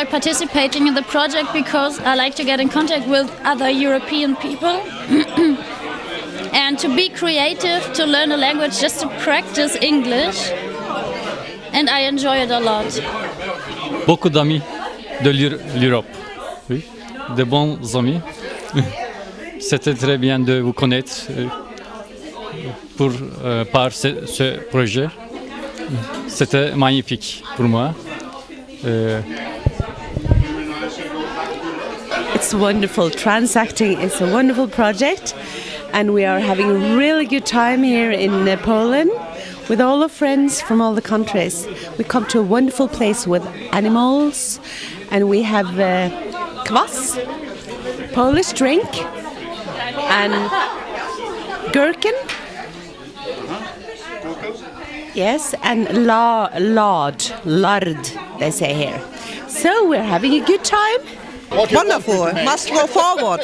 Enjoy participating in the project because I like to get in contact with other European people and to be creative, to learn a language, just to practice English. And I enjoy it a lot. Beaucoup d'amis de l'Europe. Oui. De bons amis. C'était très bien de vous connaître euh, pour, euh, par ce, ce projet. C'était magnifique pour moi. Euh, It's wonderful. Transacting is a wonderful project, and we are having a really good time here in uh, Poland with all our friends from all the countries. We come to a wonderful place with animals, and we have uh, Polish drink, and gherkin. Yes, and la, lard, lard, they say here. So we're having a good time. Wonderful. Must go forward.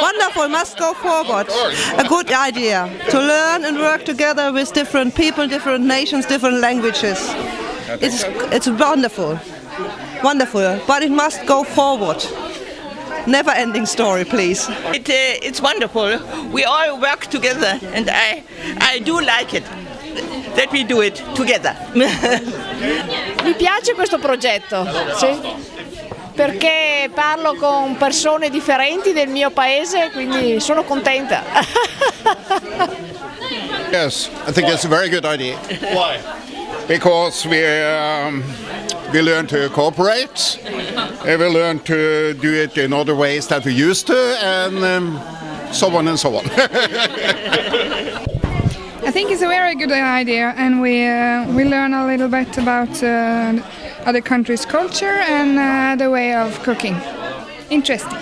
Wonderful. Must go forward. A good idea to learn and work together with different people, different nations, different languages. It's it's wonderful, wonderful. But it must go forward. Never-ending story, please. It, uh, it's wonderful. We all work together, and I, I do like it that we do it together. Mi piace questo progetto, sì. Perché parlo con persone differenti del mio paese, quindi sono contenta. Yes, I think it's a very good idea. Why? Because we um, we learn to cooperate, and we learn to do it in other ways that we used to, and um, so on and so on. I think it's a very good idea, and we uh, we learn a little bit about uh, other countries' culture and uh, the way of cooking. Interesting.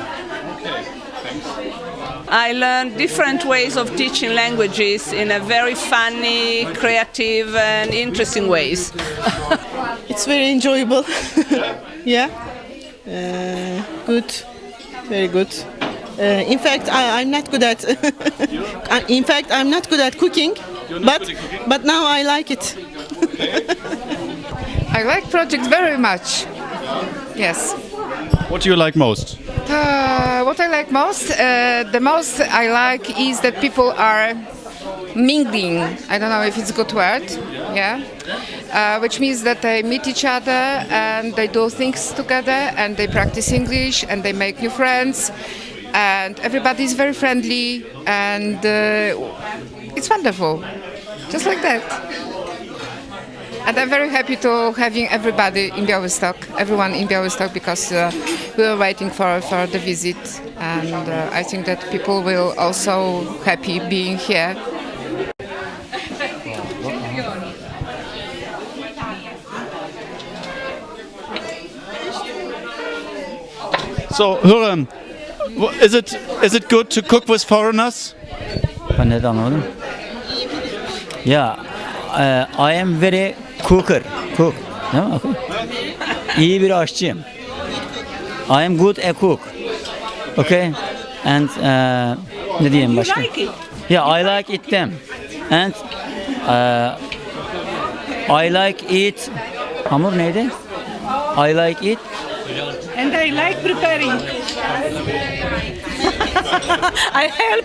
I learned different ways of teaching languages in a very funny, creative, and interesting ways. It's very enjoyable. yeah. Uh, good. Very good. Uh, in fact, I, I'm not good at. In fact, I'm not good at cooking, but but now I like it. I like project very much. Yes. What do you like most? Uh, what I like most, uh, the most I like is that people are mingling. I don't know if it's a good word. Yeah. Uh, which means that they meet each other and they do things together and they practice English and they make new friends and everybody is very friendly and uh, it's wonderful. Just like that. And I'm very happy to having everybody in Białystok, everyone in Białystok, because uh, we were waiting for, for the visit, and uh, I think that people will also happy being here. So, Hürrem, is it is it good to cook with foreigners? Ben neden anlamadım? Yeah, uh, I am very cooker. Cook. Değil mi? Okay. İyi bir aşçıyım. I am good a cook. Okay. And uh, ne diyeyim başka? Yeah, I like it them. And uh, I like eat hamur neydi? I like it. And I like preparing. I help.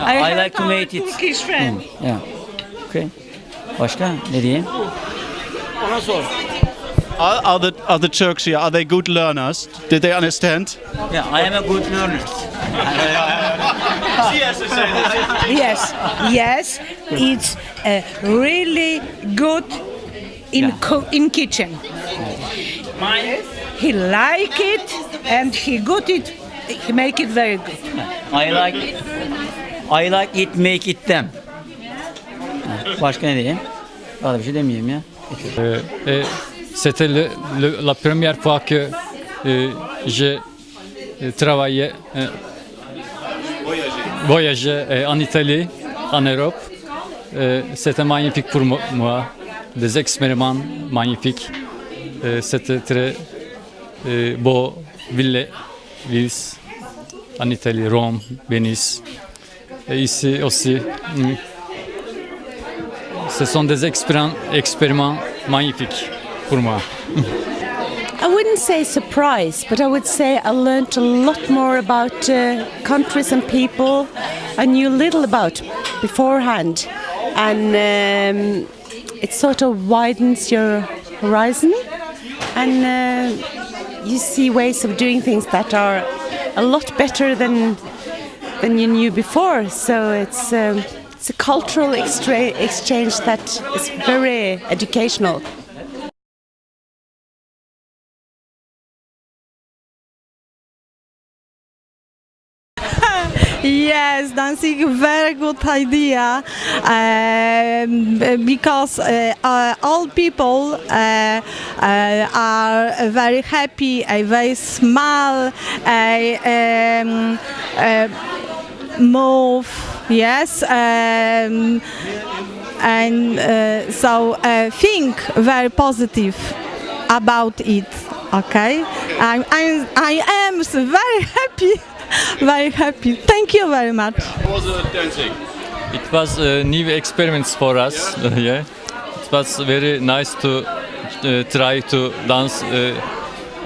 I, like to make it. Turkish friend. Hmm, Yeah. Okay. Başka ne diyeyim? Are, are the are the Turks here? Are they good learners? Did they understand? Yeah, I am a good learner. Yes, yes, it's uh, really good in Yeah. co- in kitchen. He like it and he good it. He make it very good. I like I like it make it them. Başka ne diyeyim? Daha da bir şey demeyeyim ya. Euh, c'était la première fois que euh, j'ai euh, travaillé, voyagé en Italie, en Europe. C'était magnifique pour mo- moi, des expériments magnifiques. C'était très beau, ville, en Italie, Rome, Venise. Et ici aussi, mm, ce sont des magnifiques. pour moi. I wouldn't say surprise, but I would say I learned a lot more about uh, countries and people I knew little about beforehand. And um, it sort of widens your horizon and uh, you see ways of doing things that are a lot better than than you knew before. So it's um, it's a cultural exchange that is very educational. Yes, dancing very good idea um, because uh, uh, all people uh, uh, are very happy, they smile, um, move, yes, um, and uh, so uh, think very positive about it. Okay, I'm, I'm, I am very happy, very happy. Thank you very much. was uh, dancing? It was a new experiments for us. yeah, it was very nice to uh, try to dance uh,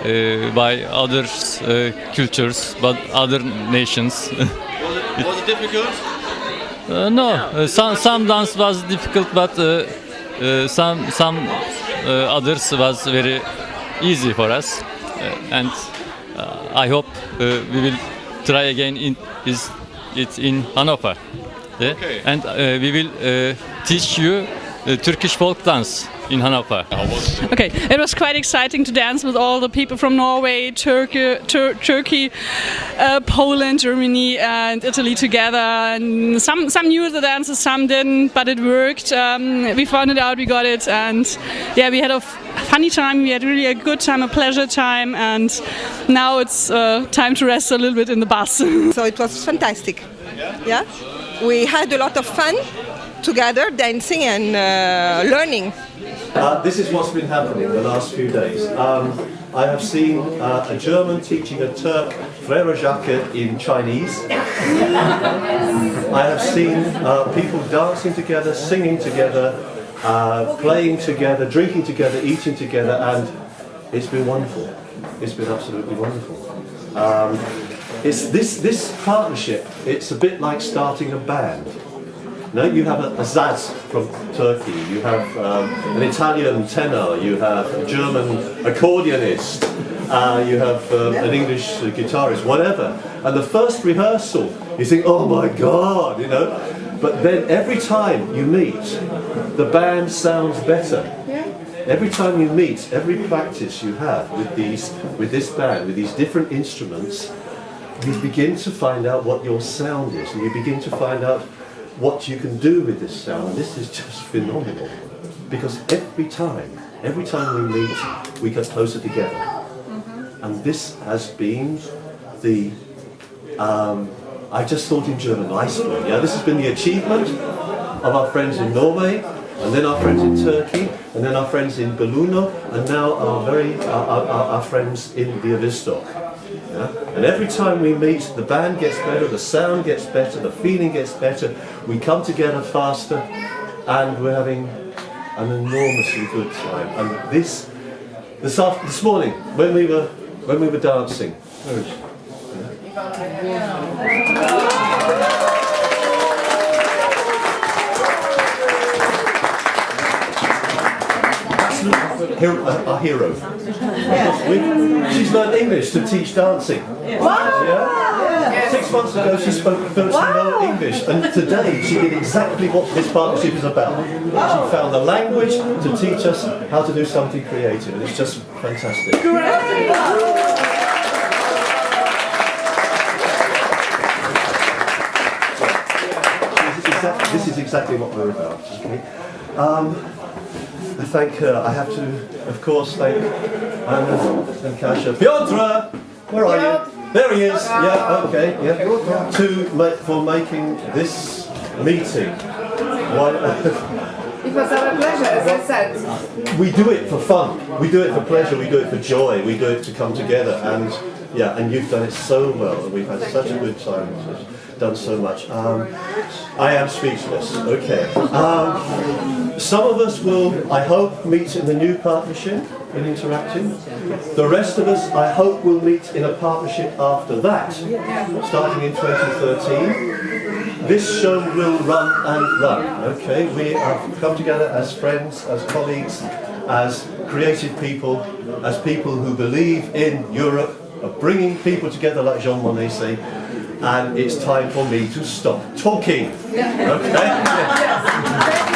uh, by other uh, cultures, but other nations. it Was it difficult? Uh, no, uh, some some dance was difficult, but uh, uh, some some uh, others was very easy for us, uh, and uh, I hope uh, we will try again in is it in Hanover, yeah? Okay. and uh, we will uh, teach you uh, Turkish folk dance in Hanover. Okay, it was quite exciting to dance with all the people from Norway, Turkey, Tur- Turkey, uh, Poland, Germany, and Italy together. And some some knew the dances, some didn't, but it worked. Um, we found it out, we got it, and yeah, we had a funny time. We had really a good time, a pleasure time, and now it's uh, time to rest a little bit in the bus. So it was fantastic. Yeah? We had a lot of fun together, dancing and uh, learning. Uh, this is what's been happening the last few days. Um, I have seen uh, a German teaching a Turk Frere Jacques in Chinese. I have seen uh, people dancing together, singing together, uh, playing together, drinking together, eating together, and it's been wonderful. It's been absolutely wonderful. Um, it's this, this partnership, it's a bit like starting a band. No, you have a, a saz from Turkey, you have um, an Italian tenor, you have a German accordionist, uh, you have um, an English guitarist, whatever. And the first rehearsal, you think, oh my God, you know. But then every time you meet, the band sounds better. Every time you meet, every practice you have with these, with this band, with these different instruments, you begin to find out what your sound is, and you begin to find out what you can do with this sound. And this is just phenomenal, because every time, every time we meet, we get closer together. And this has been the, um, I just thought in German, Leistung. Yeah, this has been the achievement of our friends in Norway, and then our friends in Turkey, and then our friends in Belluno, and now our very our, our, our friends in Bialystok. Yeah? And every time we meet, the band gets better, the sound gets better, the feeling gets better. We come together faster, and we're having an enormously good time. And this, this after, this morning, when we were when we were dancing, where Hero, uh, our hero. We- she's learned English to teach dancing. Yeah? Six months ago she spoke virtually no English and today she did exactly what this partnership is about. She found the language to teach us how to do something creative and it's just fantastic. This is exactly, this is exactly what we're about. Okay? Um, I thank her. I have to, of course, thank Anna and Kasia. Piotr! Where are you? There he is. Yeah, okay. Yeah. To ma- for making this meeting. Why? It was our pleasure, as I said. we do it for fun. We do it for pleasure. We do it for joy. We do it to come together. And yeah, and you've done it so well. And we've had such a good time. Done so much. Um, I am speechless. Okay. Um, some of us will, I hope, meet in the new partnership in Interacting. The rest of us, I hope, will meet in a partnership after that, starting in 2013. This show will run and run, okay? We have come together as friends, as colleagues, as creative people, as people who believe in Europe, of bringing people together like Jean Monnet say, and it's time for me to stop talking. Okay?